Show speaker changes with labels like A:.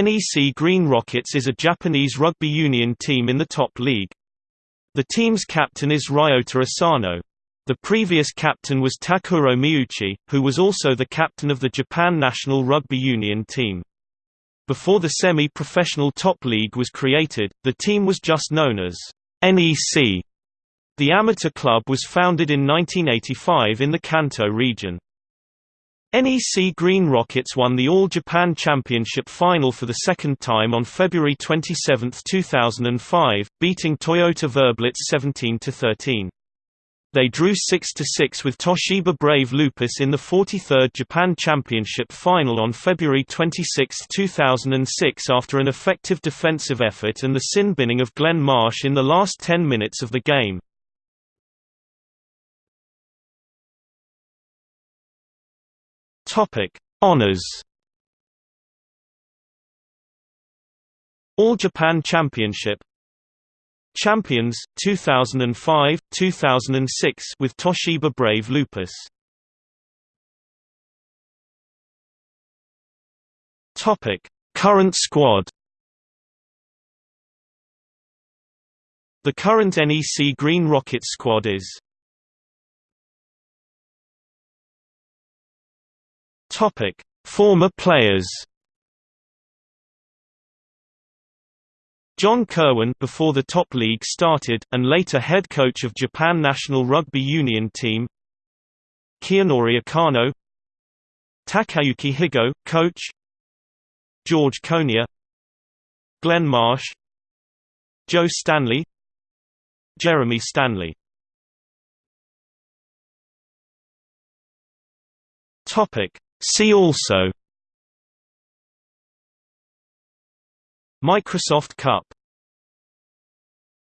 A: NEC Green Rockets is a Japanese rugby union team in the top league. The team's captain is Ryota Asano. The previous captain was Takuro Miuchi, who was also the captain of the Japan national rugby union team. Before the semi-professional top league was created, the team was just known as NEC. The amateur club was founded in 1985 in the Kanto region. NEC Green Rockets won the All Japan Championship final for the second time on February 27, 2005, beating Toyota Verblitz 17–13. They drew 6–6 with Toshiba Brave Lupus in the 43rd Japan Championship final on February 26, 2006 after an effective defensive effort and the sin binning of Glenn Marsh in the last 10 minutes of the game. Topic: Honors. All Japan Championship Champions 2005 2006 with Toshiba Brave Lupus Topic Current squad The current NEC Green Rockets squad is Topic: Former players. John Kirwan before the top league started, and later head coach of Japan national rugby union team. Kiyonori Akano, Takayuki Higo, coach. George Konia, Glenn Marsh, Joe Stanley, Jeremy Stanley. Topic: See also Microsoft Cup